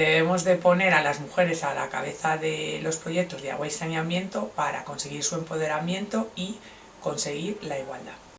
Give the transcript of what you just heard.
Debemos de poner a las mujeres a la cabeza de los proyectos de agua y saneamiento para conseguir su empoderamiento y conseguir la igualdad.